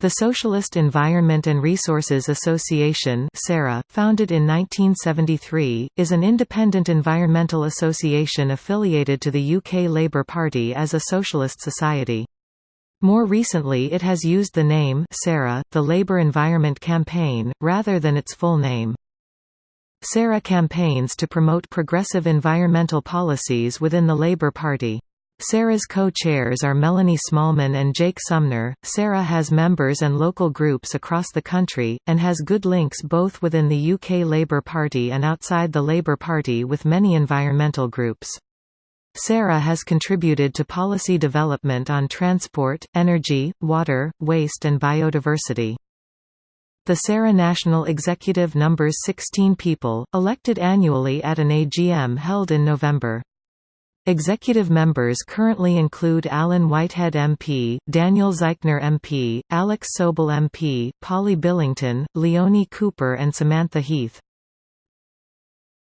The Socialist Environment and Resources Association founded in 1973, is an independent environmental association affiliated to the UK Labour Party as a socialist society. More recently it has used the name SERA, the Labour Environment Campaign, rather than its full name. SERA campaigns to promote progressive environmental policies within the Labour Party. SERA's co-chairs are Melanie Smallman and Jake Sumner. SERA has members and local groups across the country, and has good links both within the UK Labour Party and outside the Labour Party with many environmental groups. SERA has contributed to policy development on transport, energy, water, waste and biodiversity. The SERA National Executive numbers 16 people, elected annually at an AGM held in November. Executive members currently include Alan Whitehead MP, Daniel Zeichner MP, Alex Sobel MP, Polly Billington, Leonie Cooper and Samantha Heath.